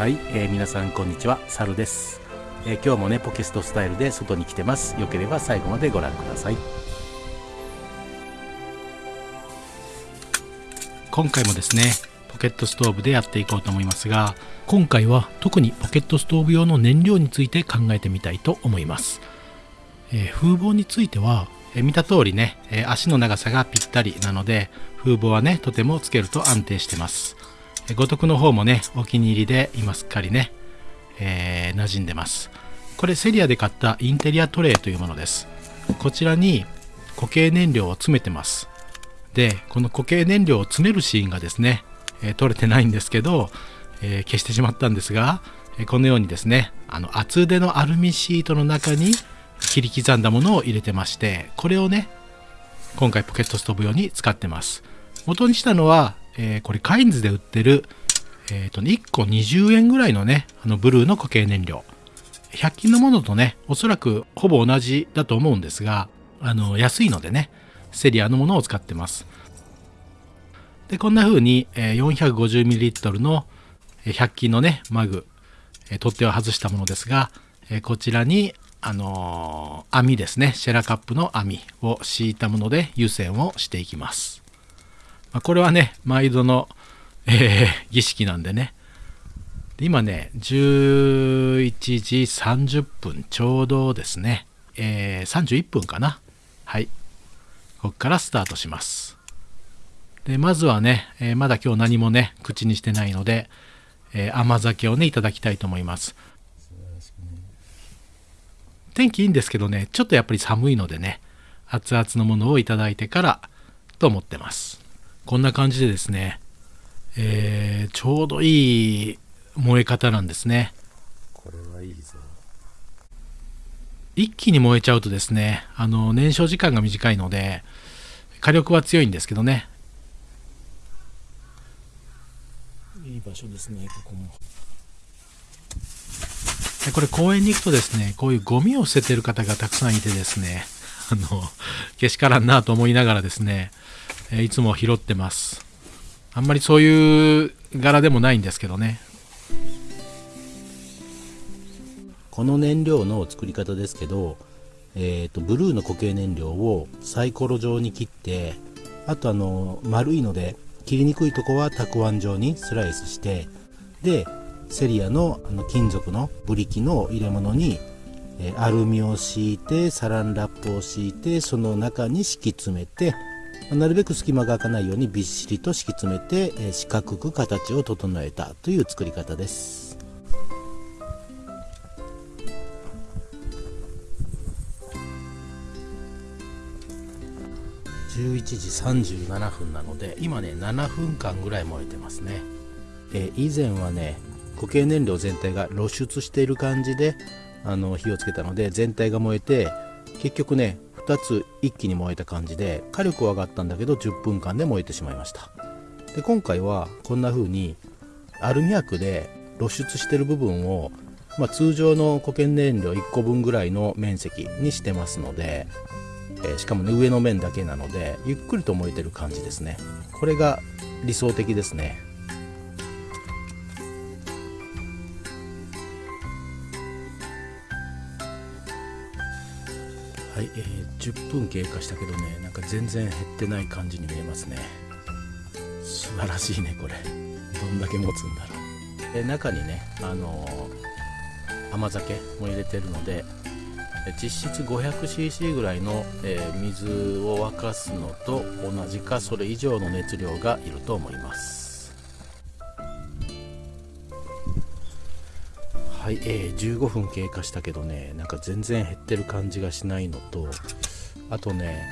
はい、えー、皆さんこんにちは、サルです、えー、今日もね、ポケストスタイルで外に来てます。よければ最後までご覧ください。今回もですね、ポケットストーブでやっていこうと思いますが、今回は特にポケットストーブ用の燃料について考えてみたいと思います。えー、風防については、え見た通りね、え足の長さがぴったりなので、風防はね、とてもつけると安定してます。五徳の方もね、お気に入りで今すっかりね、えー、馴染んでます。これセリアで買ったインテリアトレイというものです。こちらに固形燃料を詰めてます。で、この固形燃料を詰めるシーンがですね、えー、撮れてないんですけど、えー、消してしまったんですが、えこのようにですね、あの厚手のアルミシートの中に切り刻んだものを入れてまして、これをね、今回ポケットストーブ用に使ってます。元にしたのはえー、これカインズで売ってる、えっ、とね、1個20円ぐらいのね、あのブルーの固形燃料。100均のものとね、おそらくほぼ同じだと思うんですが、あの、安いのでね、セリアのものを使ってます。で、こんな風に、えー、450ml の100均のね、マグ、えー、取っ手を外したものですが、えー、こちらに、あの、網ですね、シェラカップの網を敷いたもので湯煎をしていきます。まあ、これはね、毎度の、えー、儀式なんでね。今ね、11時30分ちょうどですね、えー、31分かな。はい。ここからスタートします。で、まずはね、えー、まだ今日何もね、口にしてないので、えー、甘酒をね、いただきたいと思います。天気いいんですけどね、ちょっとやっぱり寒いのでね、熱々のものをいただいてからと思ってます。こんな感じでですね、えー、ちょうどいい燃え方なんですね。これはいいぞ。一気に燃えちゃうとですね、あの、燃焼時間が短いので、火力は強いんですけどね。いい場所ですね、ここも。これ公園に行くとですね、こういうゴミを捨ててる方がたくさんいてですね、あの、けしからんなと思いながらですね、えいつも拾ってます。あんまりそういう柄でもないんですけどね。この燃料の作り方ですけど、えーと、ブルーの固形燃料をサイコロ状に切ってあとあの丸いので切りにくいとこはたくあん状にスライスしてでセリアのあの金属のブリキの入れ物に、えアルミを敷いてサランラップを敷いてその中に敷き詰めてなるべく隙間が開かないようにびっしりと敷き詰めて、え四角く形を整えたという作り方です。11時37分なので今ね7分間ぐらい燃えてますね、え以前はね固形燃料全体が露出している感じであの火をつけたので全体が燃えて結局ね2つ一気に燃えた感じで火力は上がったんだけど10分間で燃えてしまいました。で今回はこんな風にアルミ箔で露出してる部分を、まあ、通常の固形燃料1個分ぐらいの面積にしてますので、えー、しかもね上の面だけなのでゆっくりと燃えてる感じですね。これが理想的ですね。はい、えー、10分経過したけどねなんか全然減ってない感じに見えますね。素晴らしいねこれ。どんだけ持つんだろう。で中にねあのー、甘酒も入れてるので実質 500cc ぐらいの、えー、水を沸かすのと同じかそれ以上の熱量がいると思います。はい、えー、15分経過したけどねなんか全然減ってる感じがしないのとあとね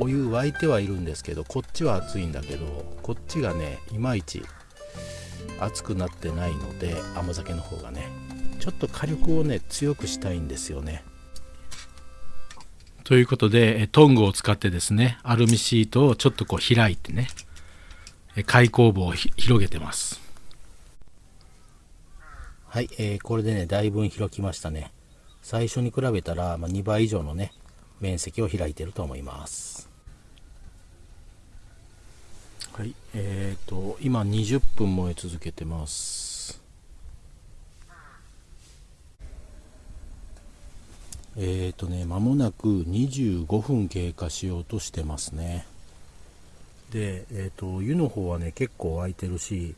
お湯沸いてはいるんですけどこっちは熱いんだけどこっちがねいまいち熱くなってないので甘酒の方がねちょっと火力をね強くしたいんですよね。ということでトングを使ってですねアルミシートをちょっとこう開いてね開口部を広げてます。はい、えー、これでね、だいぶ開きましたね。最初に比べたら、まあ、2倍以上のね、面積を開いてると思います。はい、えっ、ー、と、今20分燃え続けてます。えっ、ー、とね、まもなく25分経過しようとしてますね。で、えっ、ー、と、湯の方はね、結構空いてるし、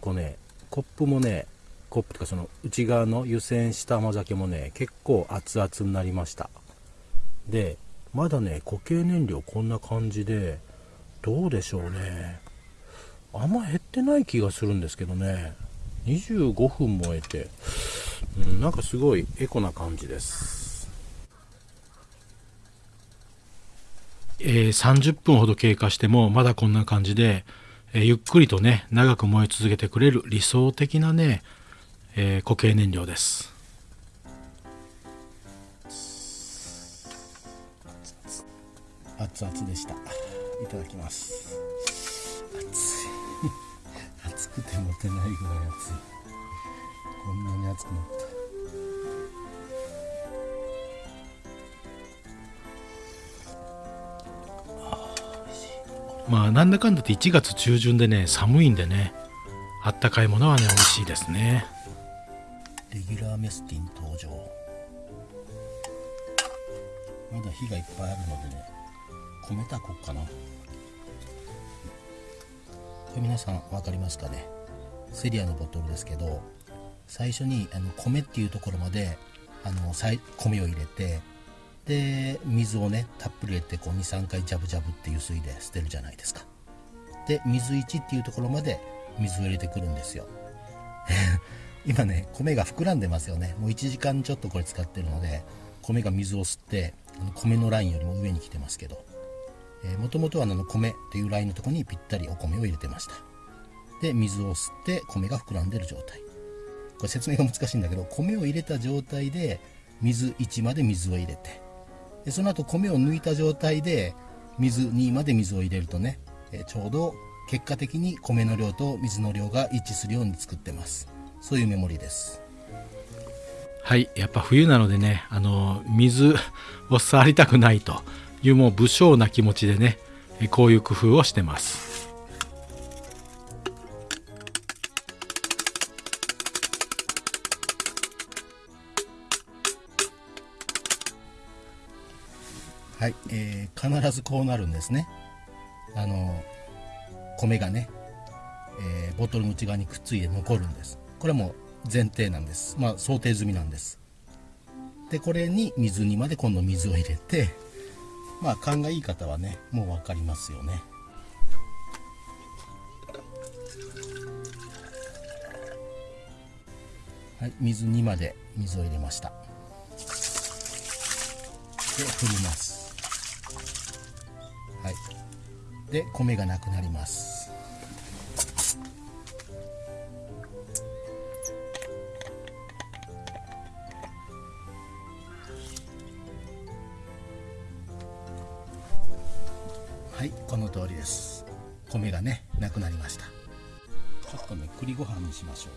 こうね、コップもね、コップとかその内側の湯煎した甘酒もね結構熱々になりました。でまだね固形燃料こんな感じでどうでしょうね。あんま減ってない気がするんですけどね。25分燃えて、うん、なんかすごいエコな感じです。えー、30分ほど経過してもまだこんな感じで、えー、ゆっくりとね長く燃え続けてくれる理想的なね、えー、固形燃料です。熱々でした。いただきます。熱い。熱くて持てないぐらい熱い。こんなに熱くなった。まあなんだかんだって1月中旬でね寒いんでねあったかいものはね美味しいですねレギュラーメスティン登場。まだ火がいっぱいあるのでね米たこうかな。これ皆さん分かりますかね？セリアのボトルですけど最初にあの米っていうところまであの米を入れてで水をねたっぷり入れてこう23回ジャブジャブっていう水で捨てるじゃないですか。で水1っていうところまで水を入れてくるんですよ。今ね米が膨らんでますよね。もう1時間ちょっとこれ使ってるので米が水を吸ってあの米のラインよりも上に来てますけど。もともとはあの米っていうラインのとこにぴったりお米を入れてました。で水を吸って米が膨らんでる状態。これ説明が難しいんだけど米を入れた状態で水1まで水を入れて。でその後米を抜いた状態で水2まで水を入れるとね、ちょうど結果的に米の量と水の量が一致するように作ってます。そういうメモリです。はいやっぱ冬なのでねあの水を触りたくないというもう武将な気持ちでねこういう工夫をしてます。はい、えー、必ずこうなるんですね。あの米がね、えー、ボトルの内側にくっついて残るんですこれも前提なんです。まあ想定済みなんです。でこれに水にまで今度水を入れてまあ勘がいい方はねもう分かりますよね。はい水にまで水を入れました。で振ります。はい。で米がなくなります。はいこの通りです。米がねなくなりました。ちょっとね栗ご飯にしましょ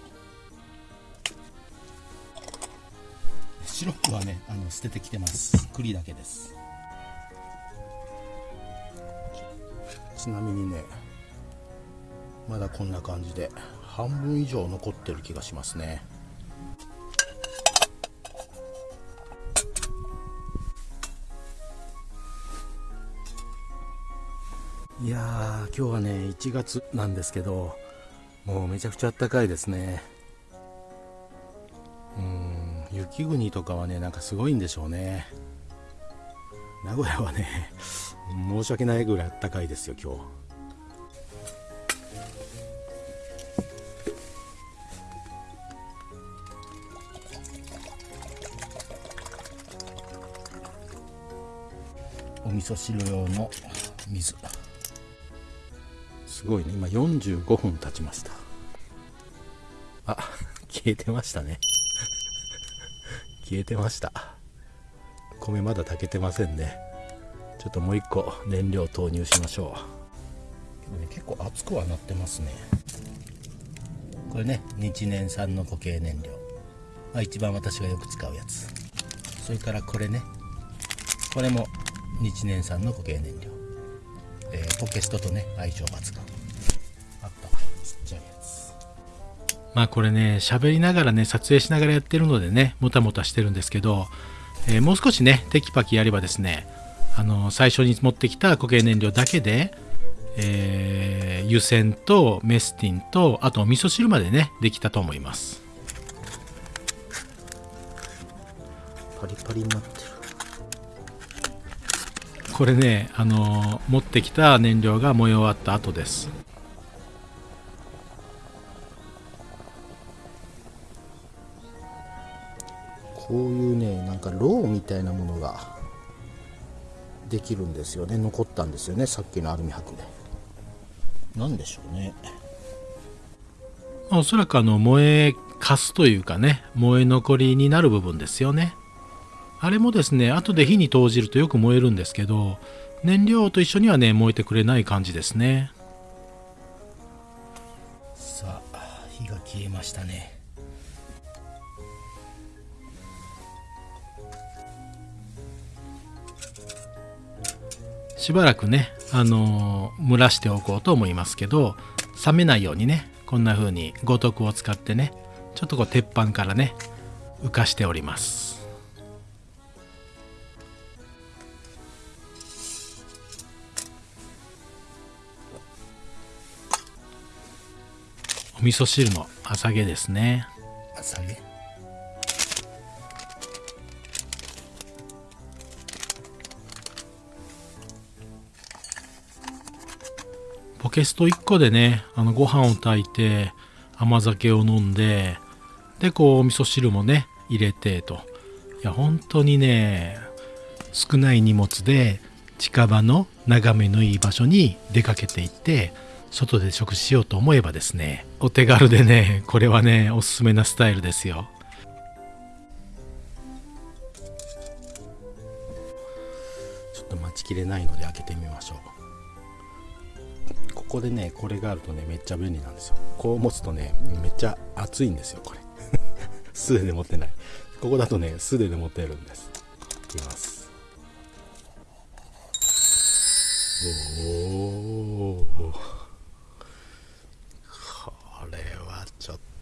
う。シロップはねあの捨ててきてます。栗だけです。ちなみにねまだこんな感じで半分以上残ってる気がしますねいやー今日はね1月なんですけどもうめちゃくちゃあったかいですね。うん雪国とかはねなんかすごいんでしょうね。名古屋はね申し訳ないぐらいあったかいですよ今日。お味噌汁用の水。すごいね。今45分経ちました。あ 消えてましたね。消えてました。米まだ炊けてませんね。ちょっともう一個燃料投入しましょう、ね、結構熱くはなってますね。これね日燃産の固形燃料、まあ、一番私がよく使うやつ。それからこれね。これも日燃産の固形燃料、えー、ポケストとね相性抜群。まあこれね喋りながらね撮影しながらやってるのでねもたもたしてるんですけどえー、もう少しねテキパキやればですねあの最初に持ってきた固形燃料だけで、えー、湯煎とメスティンとあと味噌汁までねできたと思います。パリパリになってる。これねあの持ってきた燃料が燃え終わった後ですこういうねなんかローみたいなものができるんですよね。残ったんですよね。さっきのアルミ箔で。何でしょうね。おそらくあの燃えかすというかね燃え残りになる部分ですよね。あれもですね後で火に投じるとよく燃えるんですけど燃料と一緒にはね燃えてくれない感じですね。さあ火が消えましたねしばらくね、あのー、蒸らしておこうと思いますけど冷めないようにねこんな風に五徳を使ってねちょっとこう鉄板からね浮かしております。お味噌汁の朝げですね。朝げ？ケスト1個でねあのご飯を炊いて甘酒を飲んででこうお味噌汁もね入れてと。いや本当にね少ない荷物で近場の眺めのいい場所に出かけていって外で食事しようと思えばですねお手軽でねこれはねおすすめなスタイルですよ。ちょっと待ちきれないので開けてみましょう。ここでねこれがあるとねめっちゃ便利なんですよ。こう持つとねめっちゃ熱いんですよこれ。素手で持ってない。ここだとね素手で持ってるんです。いきます。おおこれはちょっと。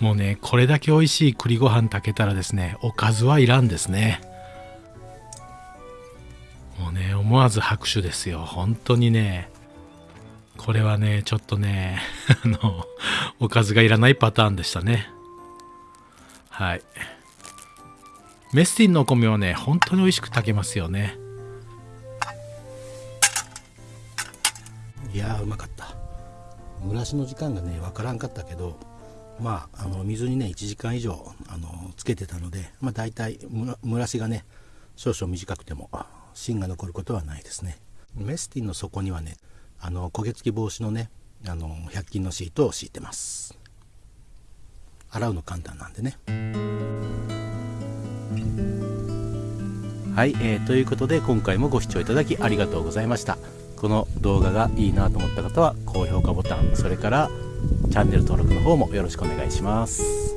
もうねこれだけ美味しい栗ご飯炊けたらですねおかずはいらんですね。もうね思わず拍手ですよ。本当にね。これはねちょっとね あのおかずがいらないパターンでしたね。はい。メスティンのお米はね本当に美味しく炊けますよね。いやうまかった。蒸らしの時間がねわからんかったけどまああの水にね1時間以上あのつけてたのでまあ大体蒸らしがね少々短くても芯が残ることはないですね。メスティンの底にはねあの焦げ付き防止のねあの100均のシートを敷いてます。洗うの簡単なんでね。はい、えー、ということで今回もご視聴いただきありがとうございました。この動画がいいなと思った方は高評価ボタンそれからチャンネル登録の方もよろしくお願いします。